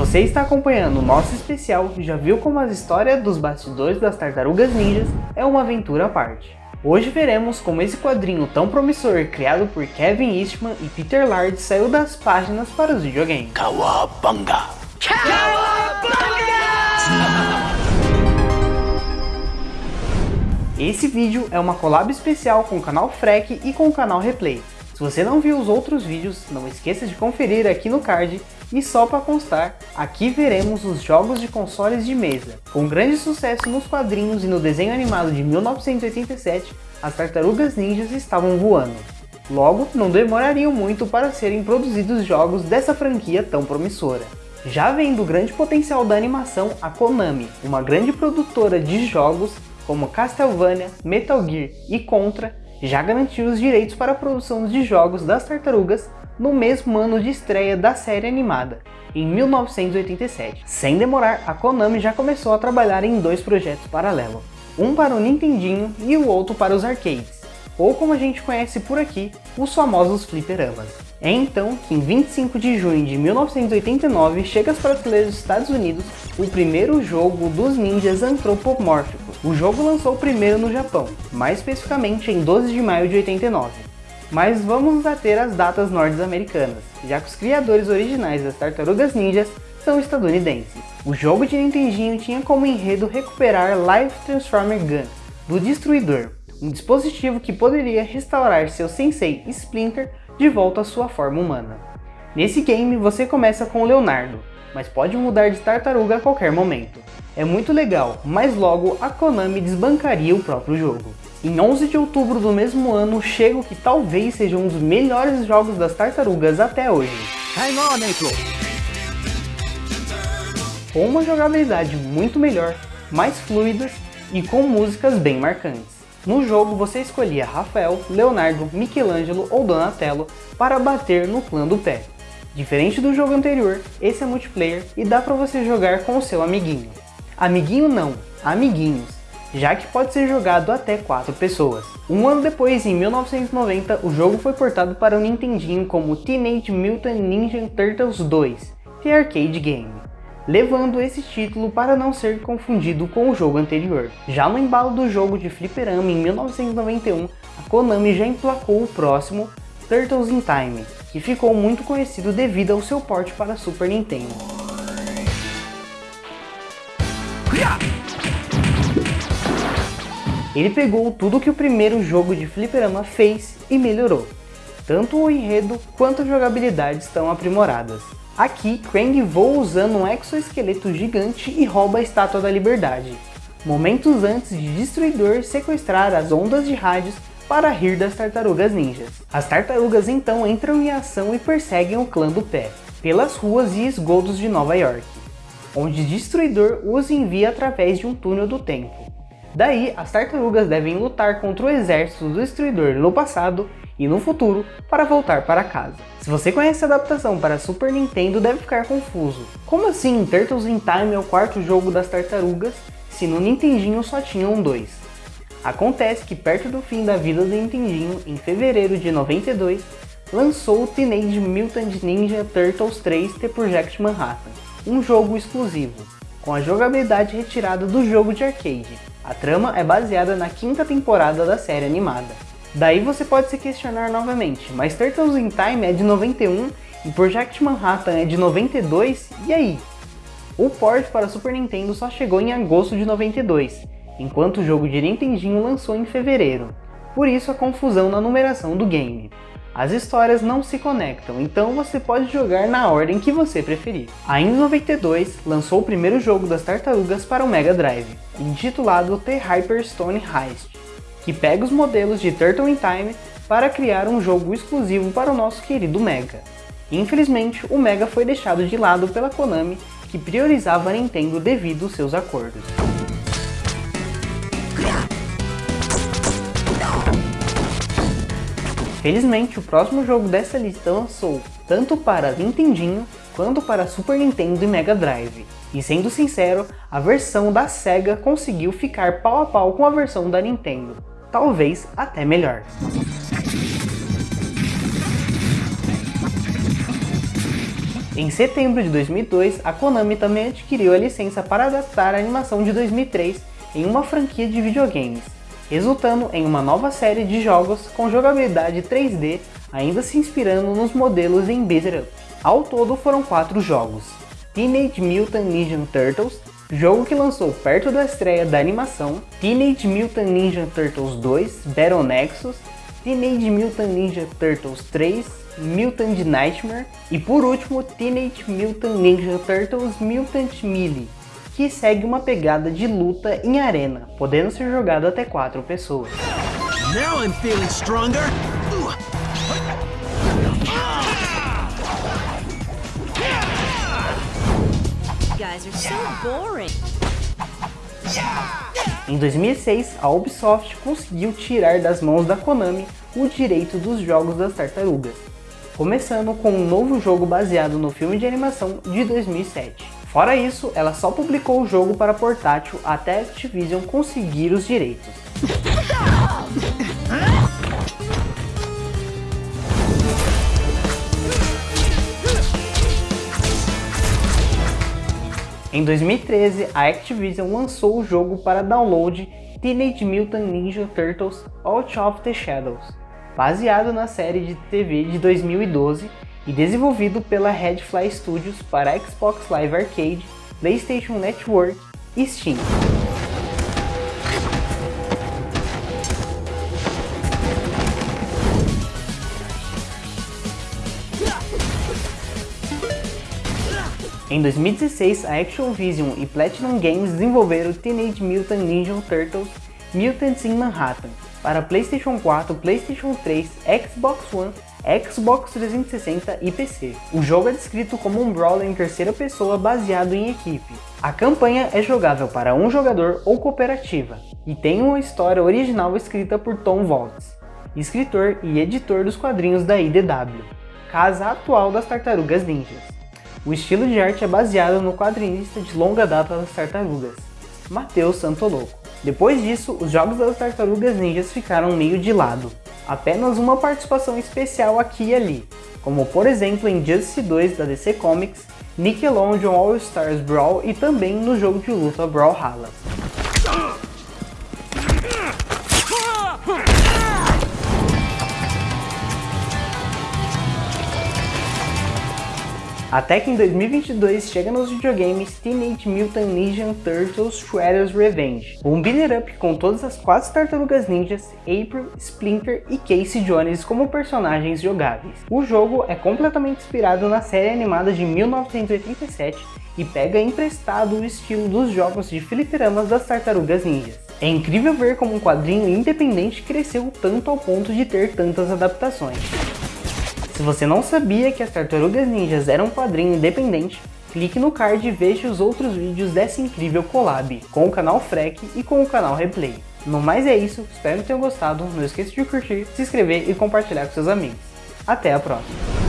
você está acompanhando o nosso especial, já viu como as histórias dos bastidores das Tartarugas Ninjas é uma aventura à parte. Hoje veremos como esse quadrinho tão promissor, criado por Kevin Eastman e Peter Laird, saiu das páginas para os videogames. Kawabanga! Kawabanga! Esse vídeo é uma collab especial com o canal Frec e com o canal Replay. Se você não viu os outros vídeos, não esqueça de conferir aqui no card e só para constar, aqui veremos os jogos de consoles de mesa. Com grande sucesso nos quadrinhos e no desenho animado de 1987, as Tartarugas Ninjas estavam voando. Logo, não demorariam muito para serem produzidos jogos dessa franquia tão promissora. Já vendo o grande potencial da animação, a Konami, uma grande produtora de jogos como Castlevania, Metal Gear e Contra, já garantiu os direitos para a produção de jogos das Tartarugas no mesmo ano de estreia da série animada, em 1987. Sem demorar, a Konami já começou a trabalhar em dois projetos paralelos, um para o Nintendinho e o outro para os arcades, ou como a gente conhece por aqui, os famosos fliperamas. É então que em 25 de junho de 1989 chega às prateleiras dos Estados Unidos o primeiro jogo dos ninjas antropomórficos. O jogo lançou primeiro no Japão, mais especificamente em 12 de maio de 89. Mas vamos nos ater às datas norte-americanas, já que os criadores originais das Tartarugas Ninjas são estadunidenses. O jogo de Nintendinho tinha como enredo recuperar Life Transformer Gun, do Destruidor, um dispositivo que poderia restaurar seu sensei Splinter de volta à sua forma humana. Nesse game você começa com Leonardo, mas pode mudar de tartaruga a qualquer momento. É muito legal, mas logo a Konami desbancaria o próprio jogo. Em 11 de outubro do mesmo ano chega o que talvez seja um dos melhores jogos das tartarugas até hoje. Com uma jogabilidade muito melhor, mais fluidas e com músicas bem marcantes. No jogo você escolhia Rafael, Leonardo, Michelangelo ou Donatello para bater no clã do pé. Diferente do jogo anterior, esse é multiplayer e dá para você jogar com o seu amiguinho. Amiguinho não, amiguinhos, já que pode ser jogado até 4 pessoas. Um ano depois, em 1990, o jogo foi portado para o Nintendinho como Teenage Mutant Ninja Turtles 2, The Arcade Game, levando esse título para não ser confundido com o jogo anterior. Já no embalo do jogo de fliperama em 1991, a Konami já emplacou o próximo Turtles in Time, que ficou muito conhecido devido ao seu porte para Super Nintendo. Ele pegou tudo que o primeiro jogo de fliperama fez e melhorou. Tanto o enredo quanto a jogabilidade estão aprimoradas. Aqui, Krang voa usando um exoesqueleto gigante e rouba a Estátua da Liberdade, momentos antes de Destruidor sequestrar as ondas de rádios para rir das tartarugas ninjas. As tartarugas então entram em ação e perseguem o clã do pé, pelas ruas e esgotos de Nova York, onde Destruidor os envia através de um túnel do tempo. Daí, as tartarugas devem lutar contra o exército do Destruidor no passado e no futuro para voltar para casa. Se você conhece a adaptação para Super Nintendo, deve ficar confuso. Como assim Turtles in Time é o quarto jogo das tartarugas, se no Nintendinho só tinham dois? Acontece que perto do fim da vida do Nintendinho, em fevereiro de 92, lançou o Teenage Mutant Ninja Turtles 3 The Project Manhattan, um jogo exclusivo, com a jogabilidade retirada do jogo de arcade, a trama é baseada na quinta temporada da série animada. Daí você pode se questionar novamente, mas Turtles in Time é de 91 e Project Manhattan é de 92, e aí? O port para Super Nintendo só chegou em agosto de 92, enquanto o jogo de Nintendinho lançou em fevereiro. Por isso a confusão na numeração do game. As histórias não se conectam, então você pode jogar na ordem que você preferir. Ainda em 92, lançou o primeiro jogo das tartarugas para o Mega Drive, intitulado The Hyperstone Heist, que pega os modelos de Turtle in Time para criar um jogo exclusivo para o nosso querido Mega. Infelizmente, o Mega foi deixado de lado pela Konami, que priorizava a Nintendo devido aos seus acordos. Felizmente, o próximo jogo dessa lista lançou tanto para Nintendinho quanto para Super Nintendo e Mega Drive. E sendo sincero, a versão da SEGA conseguiu ficar pau a pau com a versão da Nintendo, talvez até melhor. Em setembro de 2002, a Konami também adquiriu a licença para adaptar a animação de 2003 em uma franquia de videogames, resultando em uma nova série de jogos com jogabilidade 3D, ainda se inspirando nos modelos em Beat Up. Ao todo foram quatro jogos, Teenage Mutant Ninja Turtles, jogo que lançou perto da estreia da animação, Teenage Mutant Ninja Turtles 2 Battle Nexus, Teenage Mutant Ninja Turtles 3 Mutant Nightmare. E por último Teenage Mutant Ninja Turtles Mutant Melee, que segue uma pegada de luta em arena, podendo ser jogado até 4 pessoas. Now I'm feeling stronger. Em 2006, a Ubisoft conseguiu tirar das mãos da Konami o direito dos jogos das tartarugas, começando com um novo jogo baseado no filme de animação de 2007. Fora isso, ela só publicou o jogo para portátil até a Activision conseguir os direitos. Em 2013, a Activision lançou o jogo para download Teenage Mutant Ninja Turtles Out of the Shadows, baseado na série de TV de 2012 e desenvolvido pela Redfly Studios para Xbox Live Arcade, PlayStation Network e Steam. Em 2016, a Action Vision e Platinum Games desenvolveram Teenage Mutant Ninja Turtles Mutants in Manhattan para PlayStation 4, PlayStation 3, Xbox One, Xbox 360 e PC. O jogo é descrito como um brawler em terceira pessoa baseado em equipe. A campanha é jogável para um jogador ou cooperativa, e tem uma história original escrita por Tom Waltz, escritor e editor dos quadrinhos da IDW, casa atual das Tartarugas Ninjas. O estilo de arte é baseado no quadrinista de longa data das tartarugas, Matheus Santoloco. Depois disso, os jogos das tartarugas ninjas ficaram meio de lado, apenas uma participação especial aqui e ali, como por exemplo em Justice 2 da DC Comics, Nickelodeon All Stars Brawl e também no jogo de luta Brawlhalla. Até que em 2022 chega nos videogames Teenage Mutant Ninja Turtles Shredder's Revenge, um beat'em up com todas as quatro tartarugas ninjas, April, Splinter e Casey Jones como personagens jogáveis. O jogo é completamente inspirado na série animada de 1987 e pega emprestado o estilo dos jogos de fliperamas das tartarugas ninjas. É incrível ver como um quadrinho independente cresceu tanto ao ponto de ter tantas adaptações. Se você não sabia que as Tartarugas Ninjas eram um quadrinho independente, clique no card e veja os outros vídeos dessa incrível collab, com o canal Freck e com o canal Replay. No mais é isso, espero que tenham gostado, não esqueça de curtir, se inscrever e compartilhar com seus amigos. Até a próxima!